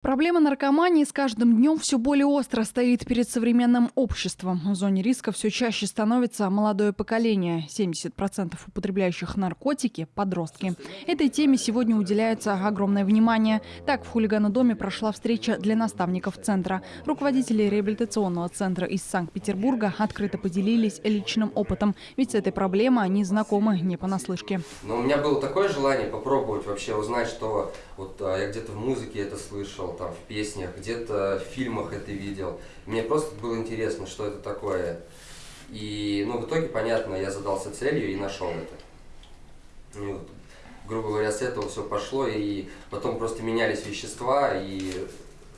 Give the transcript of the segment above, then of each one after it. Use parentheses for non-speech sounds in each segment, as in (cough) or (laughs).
Проблема наркомании с каждым днем все более остро стоит перед современным обществом. В зоне риска все чаще становится молодое поколение. 70% употребляющих наркотики – подростки. Этой теме сегодня уделяется огромное внимание. Так, в хулиганодоме прошла встреча для наставников центра. Руководители реабилитационного центра из Санкт-Петербурга открыто поделились личным опытом. Ведь с этой проблемой они знакомы не понаслышке. Но у меня было такое желание попробовать вообще узнать, что вот а, я где-то в музыке это слышал, слышал там в песнях, где-то в фильмах это видел. Мне просто было интересно, что это такое. И, ну, в итоге, понятно, я задался целью и нашел это. И грубо говоря, с этого все пошло, и потом просто менялись вещества, и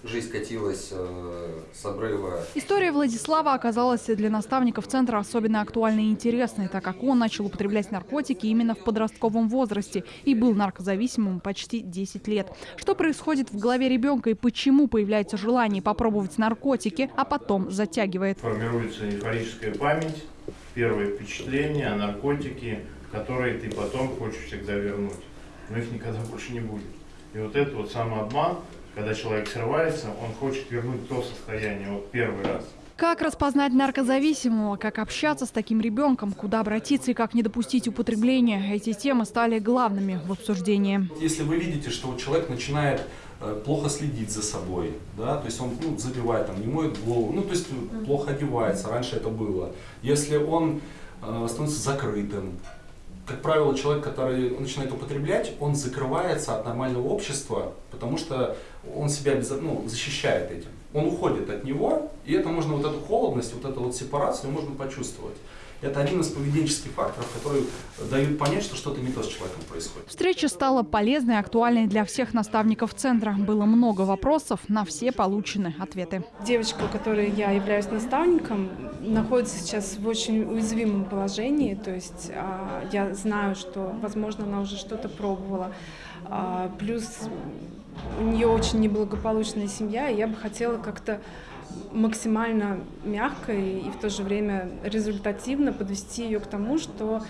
жизнь катилась э, с обрыва. История Владислава оказалась для наставников центра особенно актуальной и интересной, так как он начал употреблять наркотики именно в подростковом возрасте и был наркозависимым почти 10 лет. Что происходит в голове ребенка и почему появляется желание попробовать наркотики, а потом затягивает? Формируется эйфорическая память, первые впечатления, наркотики, которые ты потом хочешь всегда вернуть. Но их никогда (laughs) больше не будет. И вот этот вот самообман, когда человек срывается, он хочет вернуть то состояние, вот первый раз. Как распознать наркозависимого, как общаться с таким ребенком, куда обратиться и как не допустить употребления. Эти темы стали главными в обсуждении. Если вы видите, что человек начинает э, плохо следить за собой, да, то есть он ну, забивает, там, не моет голову, ну, то есть плохо одевается, раньше это было. Если он э, становится закрытым, как правило, человек, который начинает употреблять, он закрывается от нормального общества, потому что он себя ну, защищает этим. Он уходит от него, и это можно, вот эту холодность, вот эту вот сепарацию можно почувствовать. Это один из поведенческих факторов, которые дают понять, что что-то не то с человеком происходит. Встреча стала полезной и актуальной для всех наставников центра. Было много вопросов, на все получены ответы. Девочка, у которой я являюсь наставником, находится сейчас в очень уязвимом положении. То есть а, я знаю, что, возможно, она уже что-то пробовала. А, плюс у нее очень неблагополучная семья, и я бы хотела как-то максимально мягко и, и в то же время результативно подвести ее к тому, что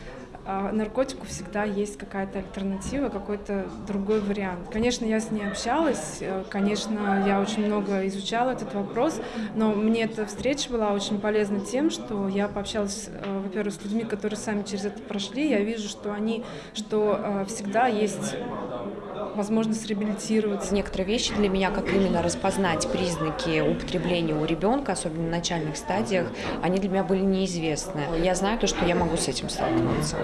э, наркотику всегда есть какая-то альтернатива, какой-то другой вариант. Конечно, я с ней общалась, э, конечно, я очень много изучала этот вопрос, но мне эта встреча была очень полезна тем, что я пообщалась, э, во-первых, с людьми, которые сами через это прошли, я вижу, что они, что э, всегда есть возможность реабилитироваться. Некоторые вещи для меня, как именно распознать признаки употребления у ребенка, особенно на начальных стадиях, они для меня были неизвестны. Я знаю то, что я могу с этим столкнуться.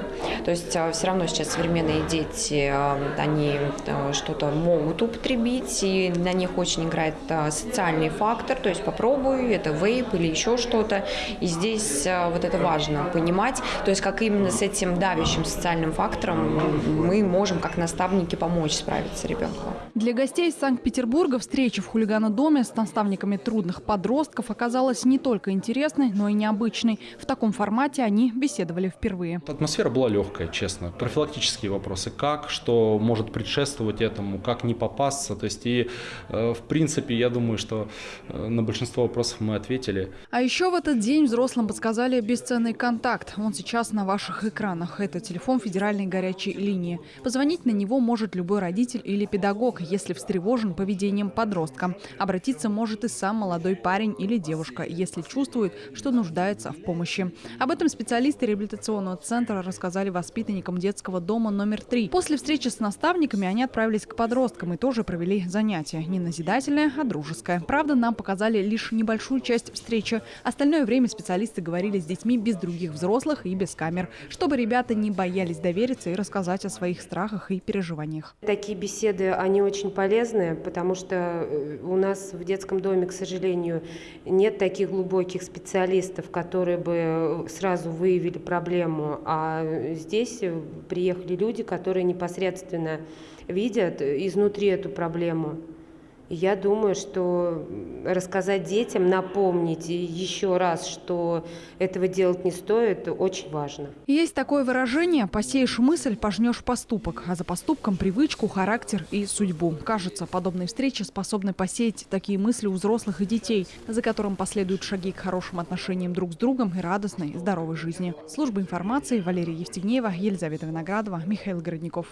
То есть а, все равно сейчас современные дети, а, они а, что-то могут употребить, и на них очень играет социальный фактор, то есть попробуй, это вейп или еще что-то. И здесь вот это важно понимать, то есть как именно с этим давящим социальным фактором мы можем как наставники помочь справиться нравится ребенку. Для гостей из Санкт-Петербурга встреча в хулиганодоме с наставниками трудных подростков оказалась не только интересной, но и необычной. В таком формате они беседовали впервые. Атмосфера была легкая, честно. Профилактические вопросы. Как, что может предшествовать этому, как не попасться. То есть и э, в принципе я думаю, что э, на большинство вопросов мы ответили. А еще в этот день взрослым подсказали бесценный контакт. Он сейчас на ваших экранах. Это телефон федеральной горячей линии. Позвонить на него может любой родитель родитель или педагог, если встревожен поведением подростка. Обратиться может и сам молодой парень или девушка, если чувствует, что нуждается в помощи. Об этом специалисты реабилитационного центра рассказали воспитанникам детского дома номер три. После встречи с наставниками они отправились к подросткам и тоже провели занятия. Не назидательное, а дружеское. Правда, нам показали лишь небольшую часть встречи. Остальное время специалисты говорили с детьми без других взрослых и без камер, чтобы ребята не боялись довериться и рассказать о своих страхах и переживаниях. Такие беседы, они очень полезны, потому что э, у нас в детском доме, к сожалению, нет таких глубоких специалистов, которые бы э, сразу выявили проблему, а здесь приехали люди, которые непосредственно видят изнутри эту проблему. Я думаю, что рассказать детям, напомнить еще раз, что этого делать не стоит, очень важно. Есть такое выражение «посеешь мысль, пожнешь поступок», а за поступком привычку, характер и судьбу. Кажется, подобные встречи способны посеять такие мысли у взрослых и детей, за которым последуют шаги к хорошим отношениям друг с другом и радостной, здоровой жизни. Служба информации Валерия Евстигнеева, Елизавета Виноградова, Михаил Городников.